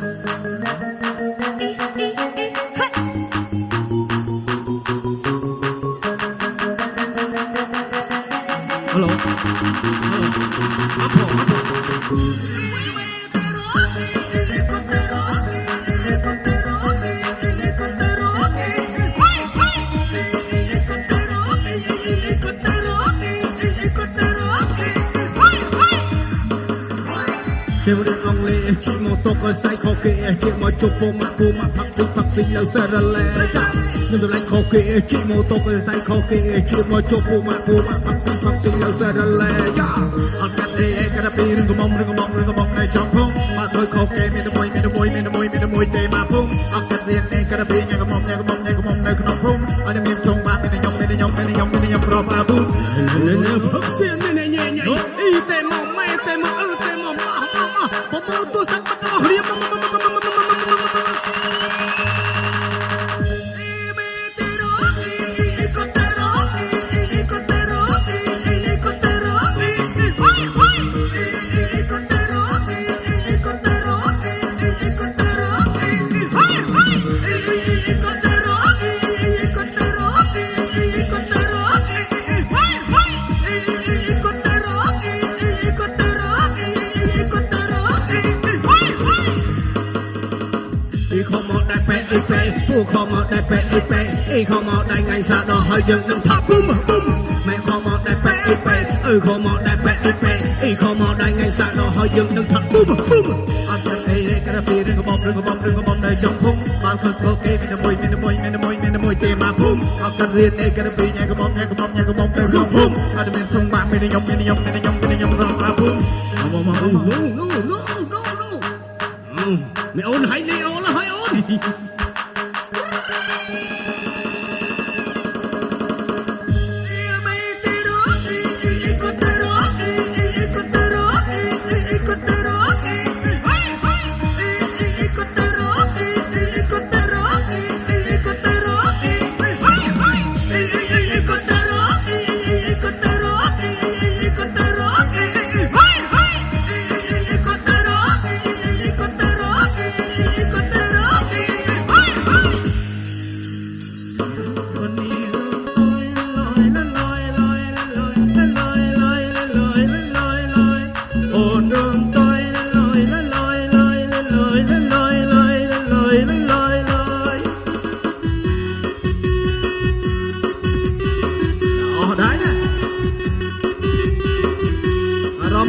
Hello. Hello. Apple, apple. លេជិះម៉ូតូក៏ស្ដាយខកគេជិះមកជប់ពូម៉ាក់ពូម៉ាក់ផាក់ពីផាក់ពីលើសារលេខ្ញុំតម្លៃខកគេជិះម៉ូតូក៏ស្ដាយខកគេជិះមកជប់ពូម៉ាក់ពូម៉ាក់ផាក់ពីផាក់ពីលើសារលេយ៉ាអត់កាត់ទេកាត់ពីរឹងកំមរឹងកំមរឹងកំមនៅចំភុងមកដោយខកគេ មកដែរពេអ៊ីពេពូខមកដែរពេអ៊ីពេអ៊ីខមកដែរថ្ងៃសាដល់ហើយយើងនឹងថាពុំពុំម៉ែខមកដែរពេអ៊ីពេអ៊ឺខមកដែរពេអ៊ីពេអ៊ីខមកដែរថ្ងៃសាដល់ហើយយើងនឹងថាពុំពុំអត់ទៅអីទេក្រាពីរឿងកបរឿងកបរឿងកបនៅចំភុំបាល់ខឹកខគេមានមួយមានមួយមានមួយមានមួយទេមកភុំអត់ទៅរៀនអីក្រាពីញ៉ែកបញ៉ែកបញ៉ែកបទៅក្នុងភុំអត់មានធំបាក់មានខ្ញុំមានខ្ញុំមានខ្ញុំមានខ្ញុំរងអាភុំមកមកអូ No no no no no មេអូនហើយលេ Thank you.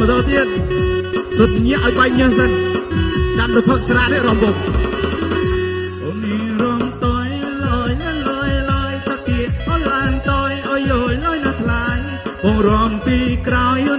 រំទៅទៀតសុទ្ធញាក់ឲ្យបាញ់ញើសិនចាំទៅផឹកស្រានេះរំបុកអូនេះរំតយលយលយលយតាគៀអូឡានតយអយយលយណាថ្លៃបងរំពីក្រោយ